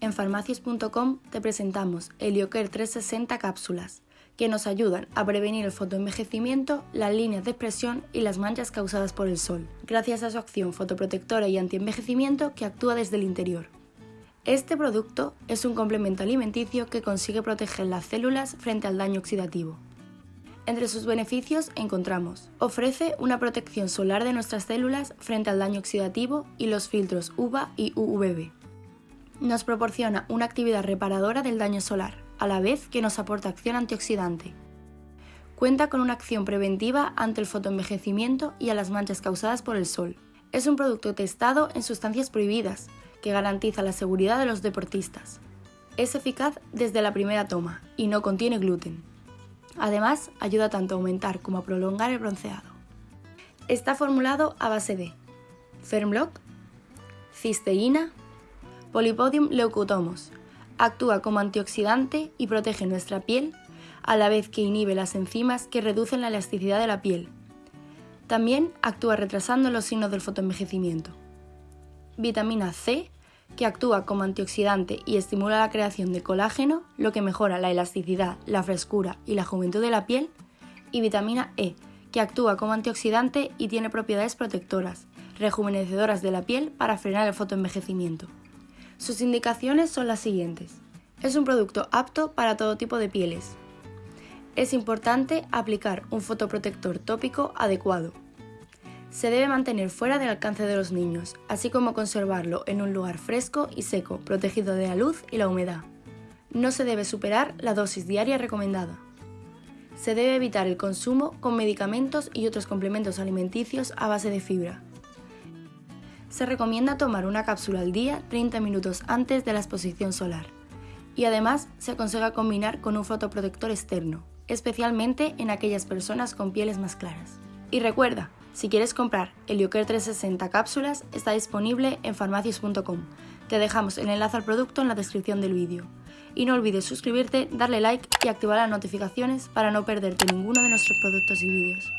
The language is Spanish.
En farmacias.com te presentamos Helioker 360 cápsulas, que nos ayudan a prevenir el fotoenvejecimiento, las líneas de expresión y las manchas causadas por el sol, gracias a su acción fotoprotectora y antienvejecimiento que actúa desde el interior. Este producto es un complemento alimenticio que consigue proteger las células frente al daño oxidativo. Entre sus beneficios encontramos Ofrece una protección solar de nuestras células frente al daño oxidativo y los filtros UVA y UVB. Nos proporciona una actividad reparadora del daño solar, a la vez que nos aporta acción antioxidante. Cuenta con una acción preventiva ante el fotoenvejecimiento y a las manchas causadas por el sol. Es un producto testado en sustancias prohibidas, que garantiza la seguridad de los deportistas. Es eficaz desde la primera toma y no contiene gluten. Además, ayuda tanto a aumentar como a prolongar el bronceado. Está formulado a base de Fernblock, cisteína, Polypodium leucotomos. Actúa como antioxidante y protege nuestra piel, a la vez que inhibe las enzimas que reducen la elasticidad de la piel. También actúa retrasando los signos del fotoenvejecimiento. Vitamina C, que actúa como antioxidante y estimula la creación de colágeno, lo que mejora la elasticidad, la frescura y la juventud de la piel, y vitamina E, que actúa como antioxidante y tiene propiedades protectoras, rejuvenecedoras de la piel para frenar el fotoenvejecimiento. Sus indicaciones son las siguientes. Es un producto apto para todo tipo de pieles. Es importante aplicar un fotoprotector tópico adecuado, se debe mantener fuera del alcance de los niños, así como conservarlo en un lugar fresco y seco, protegido de la luz y la humedad. No se debe superar la dosis diaria recomendada. Se debe evitar el consumo con medicamentos y otros complementos alimenticios a base de fibra. Se recomienda tomar una cápsula al día 30 minutos antes de la exposición solar. Y además se aconseja combinar con un fotoprotector externo, especialmente en aquellas personas con pieles más claras. Y recuerda, si quieres comprar Helioker 360 cápsulas, está disponible en farmacias.com. Te dejamos el enlace al producto en la descripción del vídeo. Y no olvides suscribirte, darle like y activar las notificaciones para no perderte ninguno de nuestros productos y vídeos.